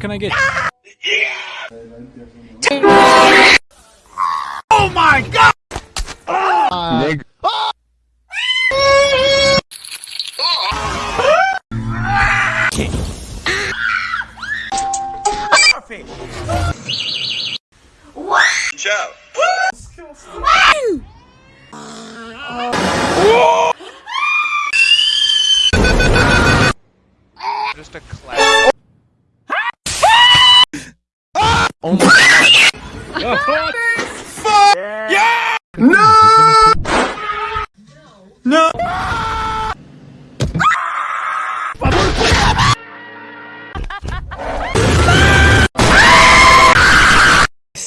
What can I get? Oh my god! Nigga. Ciao.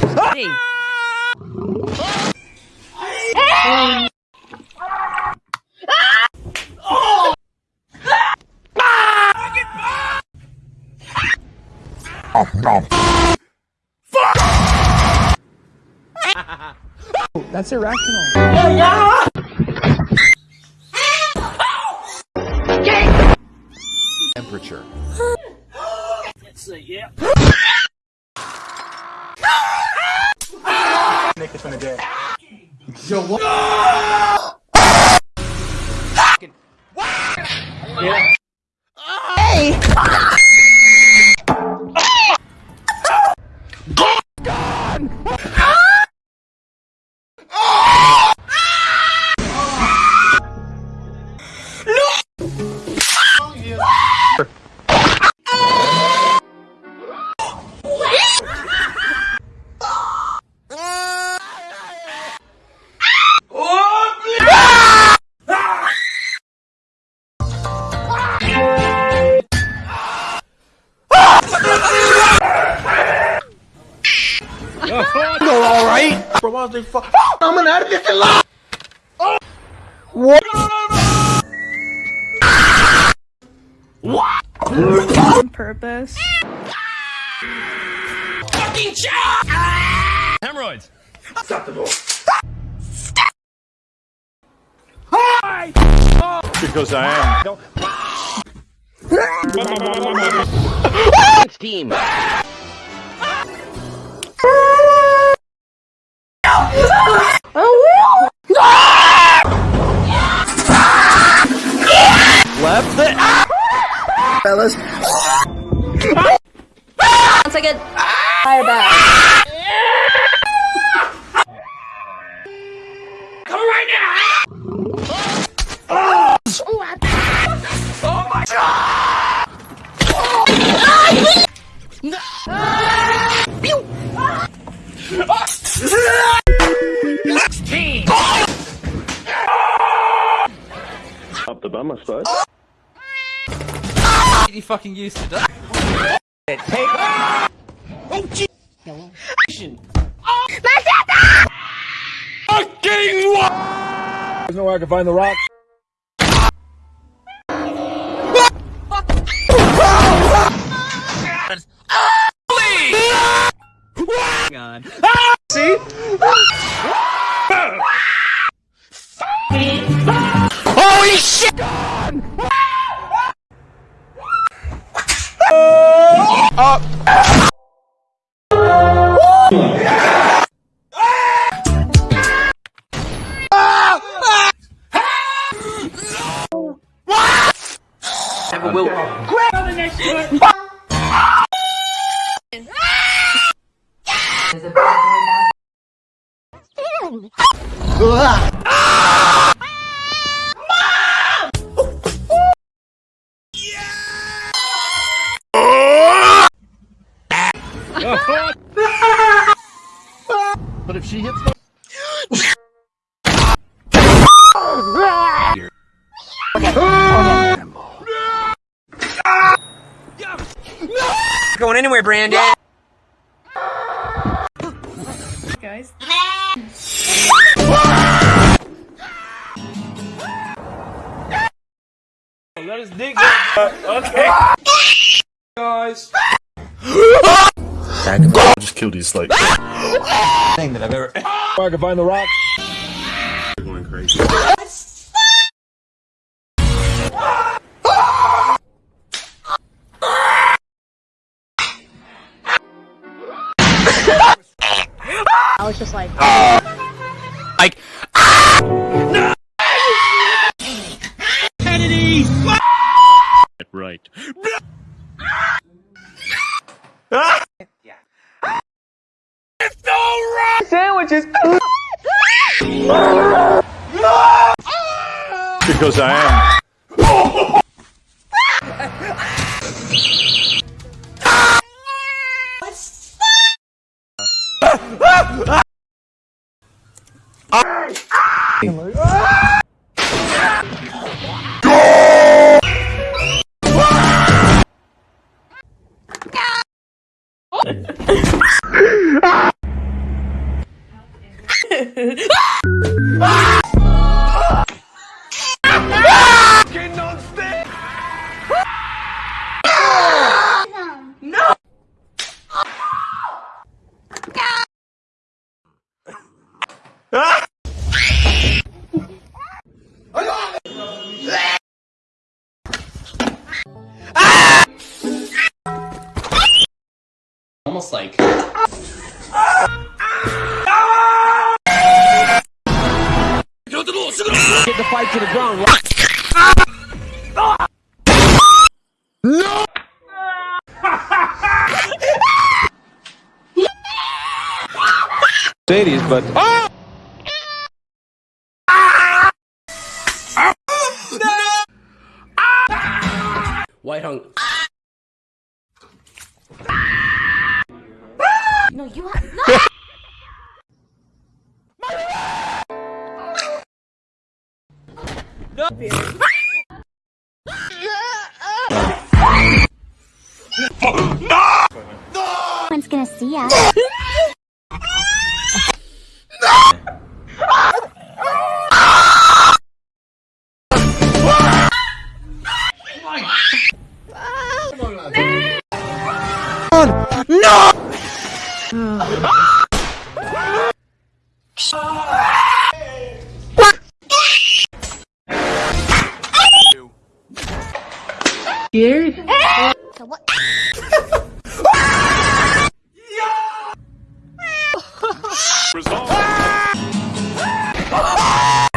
Close. That's irrational. Temperature. Nick is gonna day. on purpose. Hemorrhoids! Acceptable Stop. Hi. because I am. Team. Fellas. One second. Fire back. Come right now! Oh my god! Up the bum, I suppose. You fucking used to that. There's nowhere I can find the rock. God. See? Holy shit! up. But if she hits the Going anywhere, Brandon. Guys. Let us dig Okay. Guys. Just killed his like Thing that I've ever. I can find the rock. You're going crazy. I was just like, like right. Because I am. Almost like. get the fight to the ground. Mercedes, but. White hung. One's gonna see us. So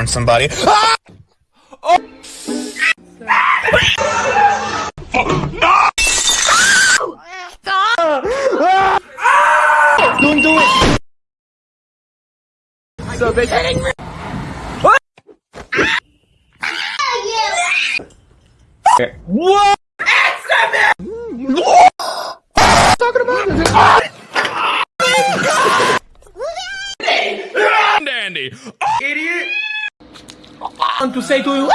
somebody. Don't do it. So they What? Talking about Dandy. Idiot. Want to say to you.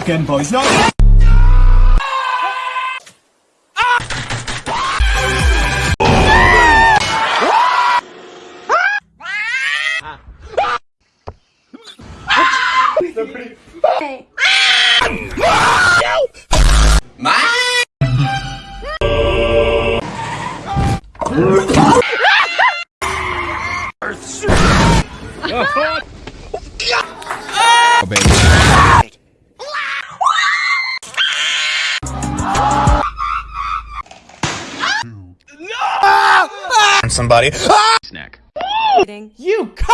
Again, boys. No. Somebody. You c-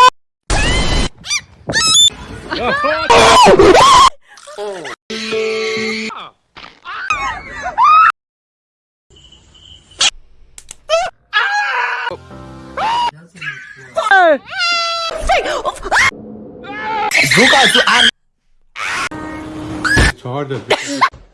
Loudest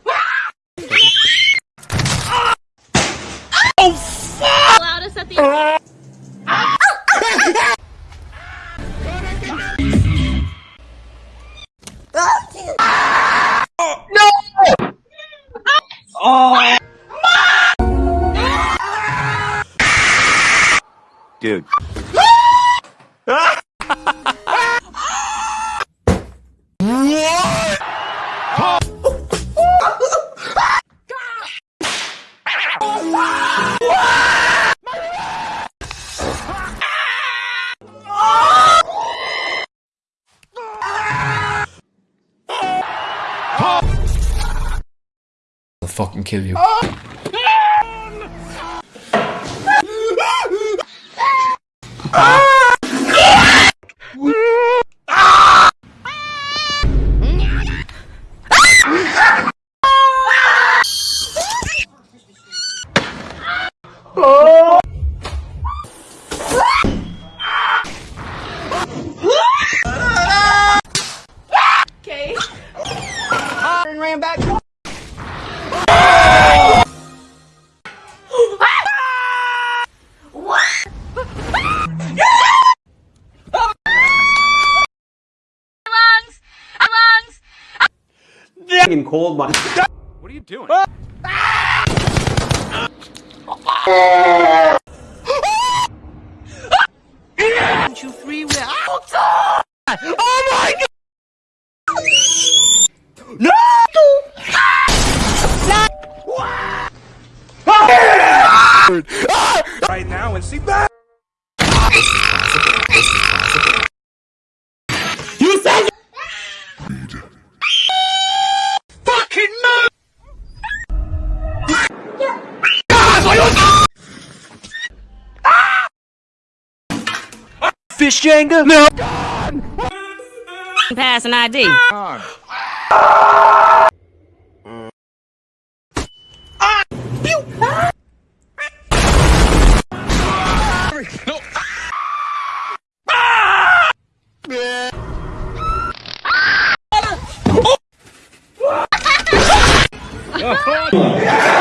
kill you. Okay. Fucking cold, my. What are you doing? You free will. Oh my god! No! Right now and see back. Fish Jenga? No. Pass an ID. I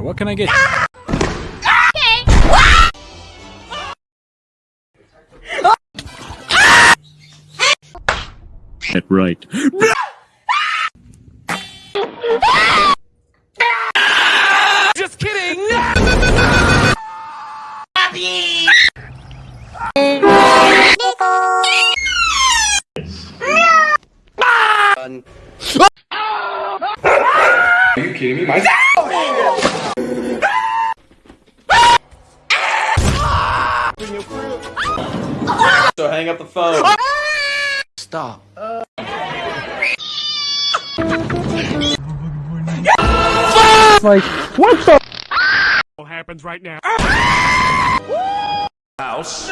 What can I get? Get right. Ah! Kidding me? My So hang up the phone. stop. like what the What happens right now? House.